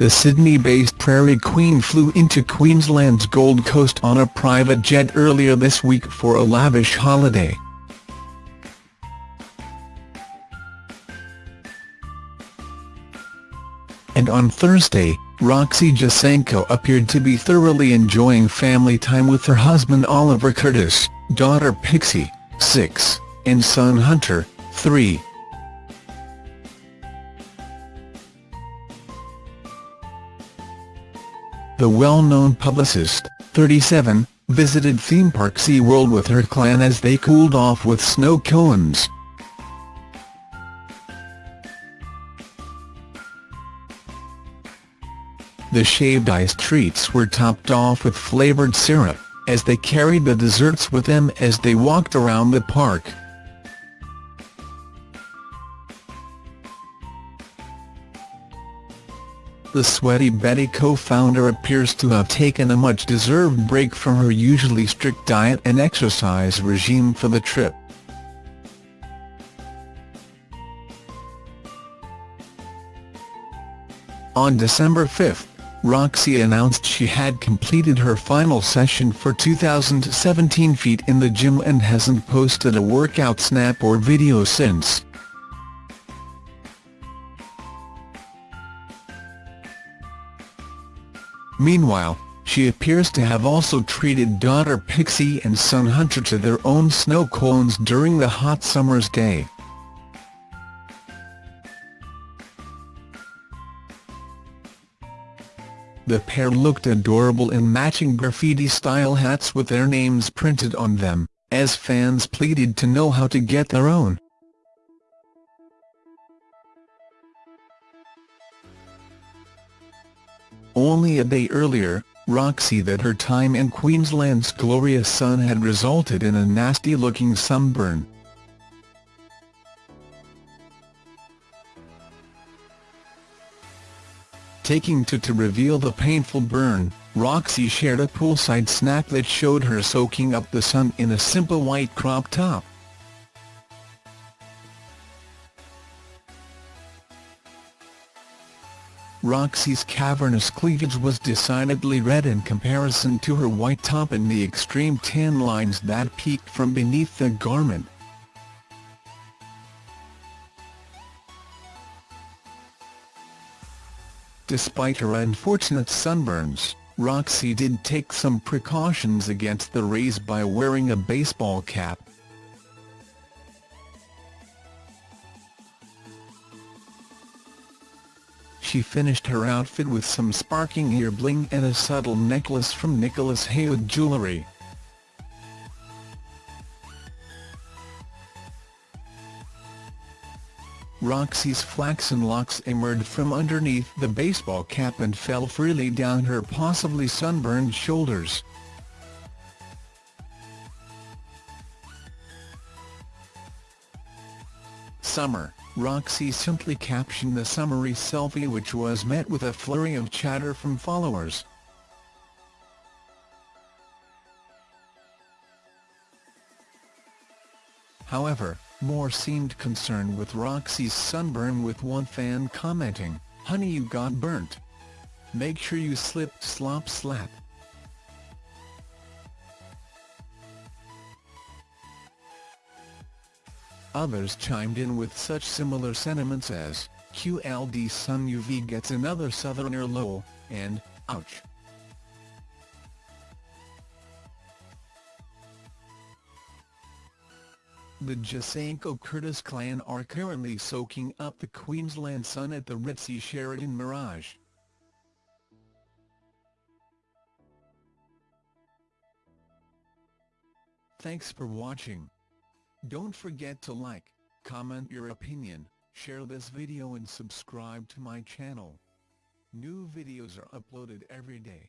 the Sydney-based PR Queen flew into Queensland's Gold Coast on a private jet earlier this week for a lavish holiday. And on Thursday, Roxy Jacenko appeared to be thoroughly enjoying family time with her husband Oliver Curtis, daughter Pixie, 6, and son Hunter, 3. The well-known publicist, 37, visited theme park SeaWorld with her clan as they cooled off with snow cones. The shaved ice treats were topped off with flavoured syrup, as they carried the desserts with them as they walked around the park. The Sweaty Betty co-founder appears to have taken a much-deserved break from her usually strict diet and exercise regime for the trip. On December 5, Roxy announced she had completed her final session for 2017 feet in the gym and hasn't posted a workout snap or video since. Meanwhile, she appears to have also treated daughter Pixie and son Hunter to their own snow cones during the hot summer's day. The pair looked adorable in matching graffiti-style hats with their names printed on them, as fans pleaded to know how to get their own. Only a day earlier, Roxy that her time in Queensland's glorious sun had resulted in a nasty-looking sunburn. Taking to to reveal the painful burn, Roxy shared a poolside snap that showed her soaking up the sun in a simple white crop top. Roxy's cavernous cleavage was decidedly red in comparison to her white top and the extreme tan lines that peeked from beneath the garment. Despite her unfortunate sunburns, Roxy did take some precautions against the rays by wearing a baseball cap. She finished her outfit with some sparkling ear bling and a subtle necklace from Nicholas Haywood Jewellery. Roxy's flaxen locks emerged from underneath the baseball cap and fell freely down her possibly sunburned shoulders. Summer Roxy simply captioned the summary selfie which was met with a flurry of chatter from followers. However, more seemed concerned with Roxy's sunburn with one fan commenting, Honey you got burnt. Make sure you slip slop slap. Others chimed in with such similar sentiments as, QLD Sun UV gets another southerner low, and, ouch. The Jacenko Curtis clan are currently soaking up the Queensland sun at the ritzy Sheraton Mirage. Thanks for watching. Don't forget to like, comment your opinion, share this video and subscribe to my channel. New videos are uploaded every day.